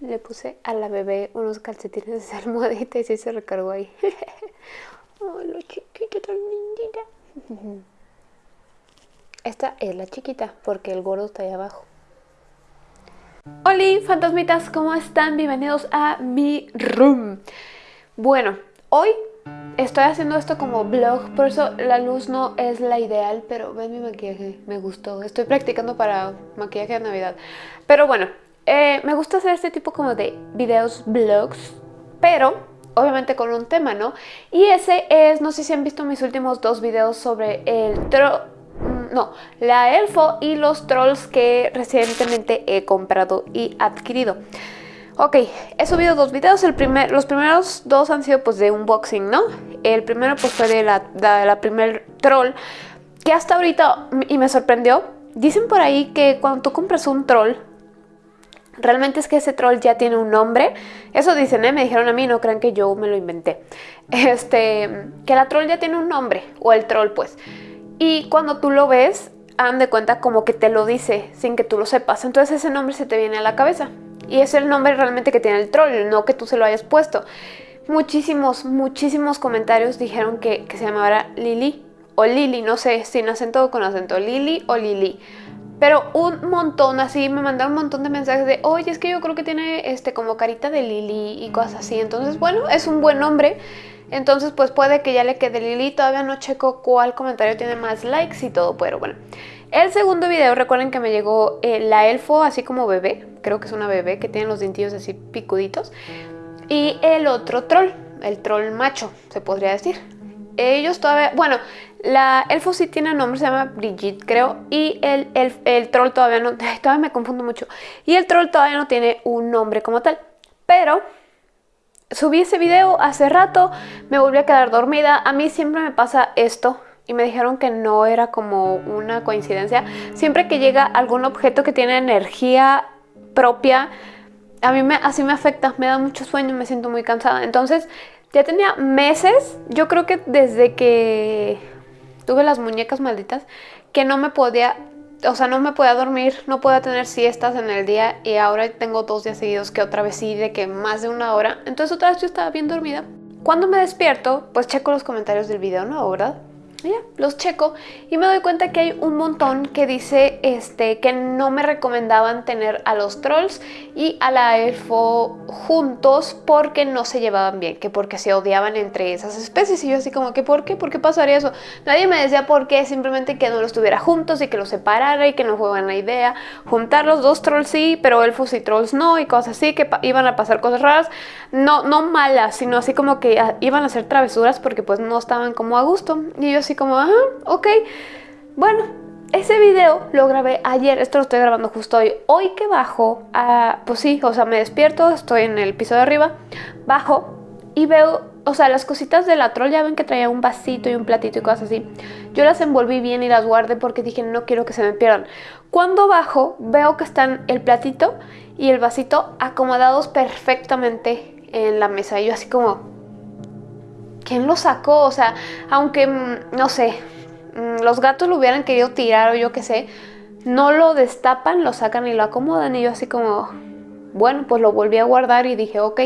Le puse a la bebé unos calcetines de almohadita y se recargó ahí. oh, lo chiquita tan lindita. Esta es la chiquita porque el gordo está ahí abajo. Hola fantasmitas, ¿cómo están? Bienvenidos a mi room. Bueno, hoy estoy haciendo esto como vlog, por eso la luz no es la ideal, pero ven mi maquillaje, me gustó. Estoy practicando para maquillaje de Navidad. Pero bueno, eh, me gusta hacer este tipo como de videos, vlogs, pero obviamente con un tema, ¿no? Y ese es, no sé si han visto mis últimos dos videos sobre el tro no, la elfo y los trolls que recientemente he comprado y adquirido. Ok, he subido dos videos, el primer, los primeros dos han sido pues de unboxing, ¿no? El primero pues fue de la, de la primer troll, que hasta ahorita, y me sorprendió, dicen por ahí que cuando tú compras un troll, realmente es que ese troll ya tiene un nombre. Eso dicen, ¿eh? Me dijeron a mí, no crean que yo me lo inventé. Este, que la troll ya tiene un nombre, o el troll pues. Y cuando tú lo ves, han de cuenta como que te lo dice sin que tú lo sepas. Entonces ese nombre se te viene a la cabeza. Y es el nombre realmente que tiene el troll, no que tú se lo hayas puesto. Muchísimos, muchísimos comentarios dijeron que, se llamara Lili o Lili, no sé, sin acento o con acento, Lili o Lili. Pero un montón, así, me mandaron un montón de mensajes de, oye, es que yo creo que tiene este como carita de Lili y cosas así. Entonces, bueno, es un buen nombre. Entonces pues puede que ya le quede Lili, todavía no checo cuál comentario tiene más likes y todo, pero bueno. El segundo video, recuerden que me llegó eh, la elfo así como bebé, creo que es una bebé que tiene los dentillos así picuditos. Y el otro troll, el troll macho, se podría decir. Ellos todavía, bueno, la elfo sí tiene nombre, se llama Brigitte creo, y el, el, el troll todavía no, todavía me confundo mucho. Y el troll todavía no tiene un nombre como tal, pero subí ese video hace rato, me volví a quedar dormida. A mí siempre me pasa esto y me dijeron que no era como una coincidencia. Siempre que llega algún objeto que tiene energía propia, a mí me, así me afecta, me da mucho sueño, me siento muy cansada. Entonces ya tenía meses, yo creo que desde que tuve las muñecas malditas, que no me podía o sea, no me podía dormir, no podía tener siestas en el día y ahora tengo dos días seguidos que otra vez sí, de que más de una hora. Entonces otra vez yo estaba bien dormida. Cuando me despierto, pues checo los comentarios del video, ¿no? ¿Verdad? Ya, los checo y me doy cuenta que hay un montón que dice este, que no me recomendaban tener a los trolls y a la elfo juntos porque no se llevaban bien, que porque se odiaban entre esas especies y yo así como que ¿por qué? ¿Por qué pasaría eso? Nadie me decía por qué, simplemente que no los tuviera juntos y que los separara y que no fue buena idea juntar los dos trolls sí, pero elfos y trolls no y cosas así, que iban a pasar cosas raras, no, no malas, sino así como que ah, iban a hacer travesuras porque pues no estaban como a gusto y yo así como, ajá, ok. Bueno, ese video lo grabé ayer, esto lo estoy grabando justo hoy. Hoy que bajo, pues sí, o sea, me despierto, estoy en el piso de arriba, bajo y veo, o sea, las cositas de la troll, ya ven que traía un vasito y un platito y cosas así. Yo las envolví bien y las guardé porque dije, no quiero que se me pierdan. Cuando bajo, veo que están el platito y el vasito acomodados perfectamente en la mesa. Y yo así como, ¿quién lo sacó? O sea, aunque, mm, no sé, mm, los gatos lo hubieran querido tirar o yo qué sé, no lo destapan, lo sacan y lo acomodan y yo así como, bueno, pues lo volví a guardar y dije, ok,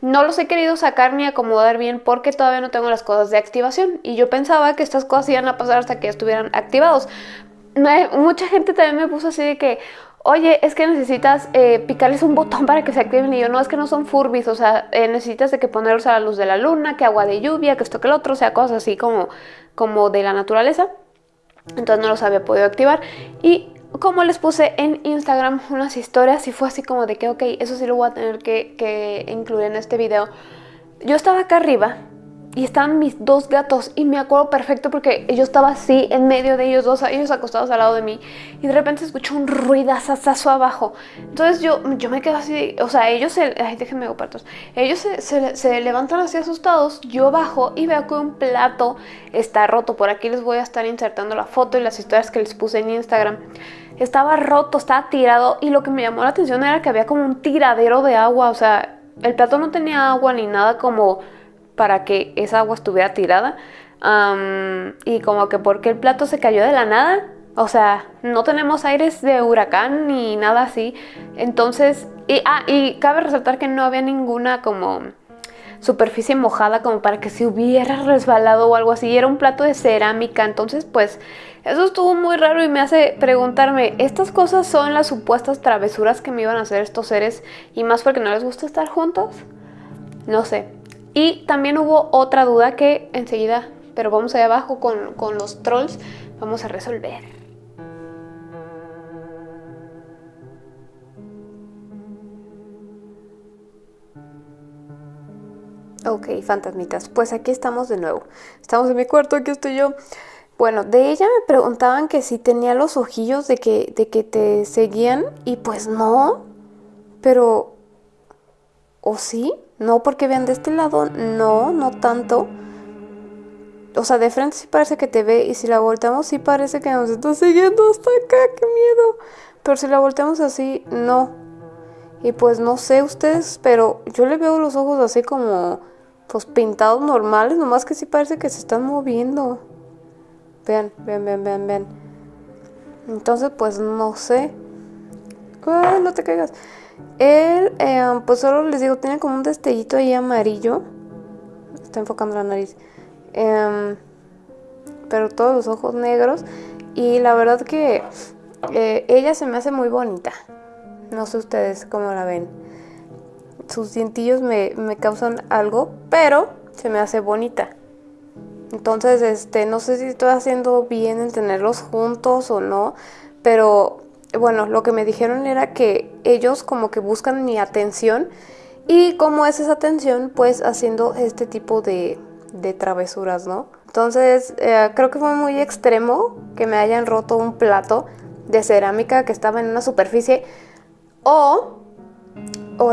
no los he querido sacar ni acomodar bien porque todavía no tengo las cosas de activación y yo pensaba que estas cosas iban a pasar hasta que estuvieran activados. Mucha gente también me puso así de que, oye, es que necesitas eh, picarles un botón para que se activen. Y yo, no, es que no son furbis, o sea, eh, necesitas de que ponerlos a la luz de la luna, que agua de lluvia, que esto que el otro, o sea, cosas así como, como de la naturaleza. Entonces no los había podido activar. Y como les puse en Instagram unas historias y fue así como de que, ok, eso sí lo voy a tener que, que incluir en este video. Yo estaba acá arriba y estaban mis dos gatos y me acuerdo perfecto porque yo estaba así en medio de ellos dos, ellos acostados al lado de mí y de repente se escuchó un ruidazazazo abajo. Entonces yo, yo me quedo así, o sea, ellos se, ay, déjenme partos, ellos se, se, levantan así asustados, yo bajo y veo que un plato está roto. Por aquí les voy a estar insertando la foto y las historias que les puse en Instagram. estaba roto, estaba tirado y lo que me llamó la atención era que había como un tiradero de agua, o sea, el plato no tenía agua ni nada como para que esa agua estuviera tirada. y como que porque el plato se cayó de la nada, o sea, no tenemos aires de huracán ni nada así. Entonces, y, ah, y cabe resaltar que no había ninguna como superficie mojada como para que se hubiera resbalado o algo así. Era un plato de cerámica, entonces pues eso estuvo muy raro y me hace preguntarme, ¿estas cosas son las supuestas travesuras que me iban a hacer estos seres y más porque no les gusta estar juntos? No sé. Y también hubo otra duda que enseguida, pero vamos allá abajo con, con los trolls, vamos a resolver. Ok, fantasmitas, pues aquí estamos de nuevo. Estamos en mi cuarto, aquí estoy yo. Bueno, de ella me preguntaban que si tenía los ojillos de que, de que te seguían y pues no, pero... ¿O sí? No, porque vean de este lado, no, no tanto. O sea, de frente sí parece que te ve y si la volteamos sí parece que nos está siguiendo hasta acá, qué miedo. Pero si la volteamos así, no. Y pues no sé ustedes, pero yo le veo los ojos así como pues pintados normales, nomás que sí parece que se están moviendo. Vean, vean, vean, vean, vean. Entonces, pues no sé. No te caigas. Él, eh, pues solo les digo, tiene como un destellito ahí amarillo. Está enfocando la nariz. Em, pero todos los ojos negros. Y la verdad que eh, ella se me hace muy bonita. No sé ustedes cómo la ven sus dientillos me, causan algo, pero se me hace bonita. Entonces, este, no sé si estoy haciendo bien en tenerlos juntos o no, pero bueno, lo que me dijeron era que ellos como que buscan mi atención y como es esa atención, pues haciendo este tipo de, de travesuras, ¿no? Entonces, eh, creo que fue muy extremo que me hayan roto un plato de cerámica que estaba en una superficie o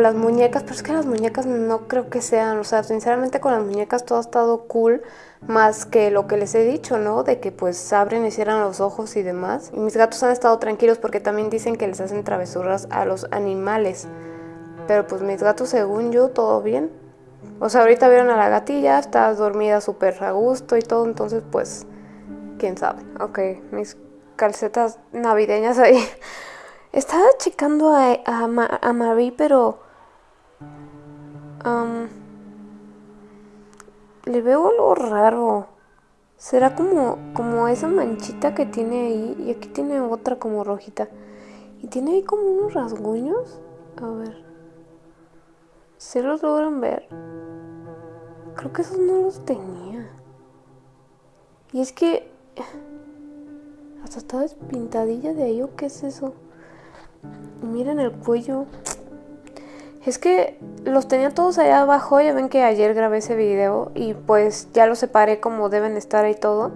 las muñecas, pero es que las muñecas no creo que sean, o sea, sinceramente con las muñecas todo ha estado cool, más que lo que les he dicho, ¿no? De que pues abren y cierran los ojos y demás. Y mis gatos han estado tranquilos porque también dicen que les hacen travesuras a los animales. Pero pues mis gatos, según yo, todo bien. O sea, ahorita vieron a la gatilla, está dormida súper a gusto y todo, entonces pues, quién sabe. Ok, mis calcetas navideñas ahí. Estaba checando a, a, Marie, pero... le veo algo raro. Será como, como esa manchita que tiene ahí. Y aquí tiene otra como rojita. Y tiene ahí como unos rasguños. A ver. ¿Se los logran ver? Creo que esos no los tenía. Y es que... Hasta estaba despintadilla de ahí o qué es eso. Miren el cuello. Es que los tenía todos allá abajo. Ya ven que ayer grabé ese video y pues ya los separé como deben estar ahí todo.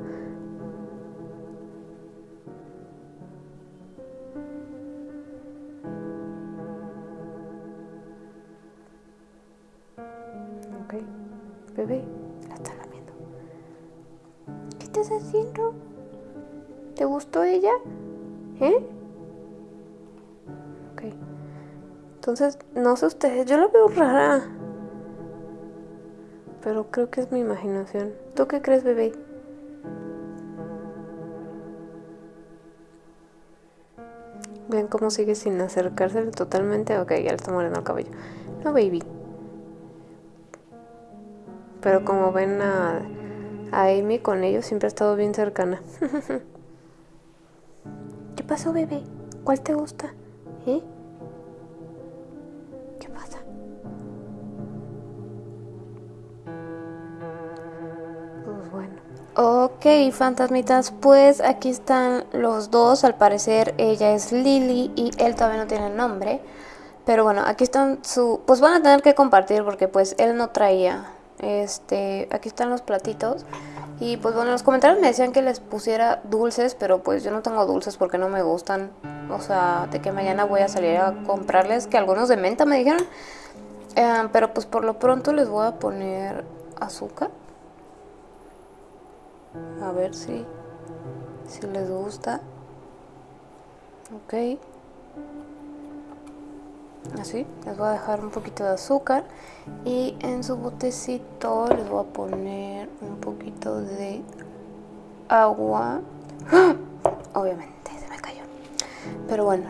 Ok, bebé, la está lamiendo. ¿Qué estás haciendo? ¿Te gustó ella? ¿Eh? Entonces, no sé ustedes, yo la veo rara. Pero creo que es mi imaginación. ¿Tú qué crees, bebé? Vean cómo sigue sin acercarse totalmente. Ok, ya le está muriendo el cabello. No, baby. Pero como ven a, a Amy con ellos, siempre ha estado bien cercana. ¿Qué pasó, bebé? ¿Cuál te gusta? ¿Eh? Ok, fantasmitas, pues aquí están los dos. Al parecer ella es Lily y él todavía no tiene nombre. Pero bueno, aquí están su... Pues van a tener que compartir porque pues él no traía. Este, aquí están los platitos. Y pues bueno, en los comentarios me decían que les pusiera dulces, pero pues yo no tengo dulces porque no me gustan. O sea, de que mañana voy a salir a comprarles, que algunos de menta me dijeron. Eh, pero pues por lo pronto les voy a poner azúcar. A ver si, si les gusta. Ok. Así, les voy a dejar un poquito de azúcar y en su botecito les voy a poner un poquito de agua. Obviamente se me cayó. Pero bueno,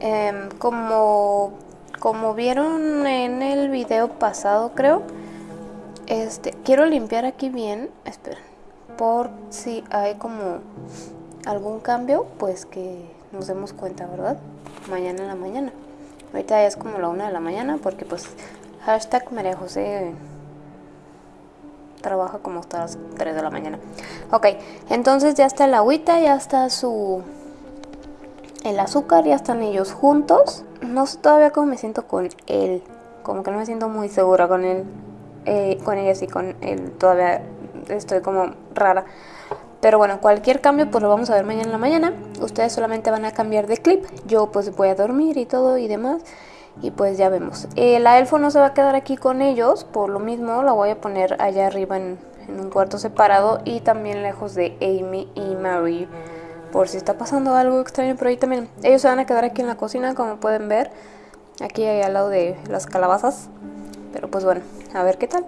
em, como, como vieron en el video pasado creo, este, quiero limpiar aquí bien, esperen, por si hay como algún cambio, pues que nos demos cuenta, ¿verdad? Mañana en la mañana. Ahorita ya es como la una de la mañana porque pues hashtag María José trabaja como hasta las 3 de la mañana. Ok, entonces ya está el agüita, ya está su... El azúcar, ya están ellos juntos. No sé todavía cómo me siento con él. Como que no me siento muy segura con él. Eh, con ella sí, con él todavía estoy como rara. Pero bueno, cualquier cambio pues lo vamos a ver mañana en la mañana. Ustedes solamente van a cambiar de clip. Yo pues voy a dormir y todo y demás. Y pues ya vemos. Eh, la elfo no se va a quedar aquí con ellos. Por lo mismo la voy a poner allá arriba en, un cuarto separado. Y también lejos de Amy y Mary. Por si está pasando algo extraño por ahí también. Ellos se van a quedar aquí en la cocina como pueden ver. Aquí al lado de las calabazas. Pero pues bueno, a ver qué tal.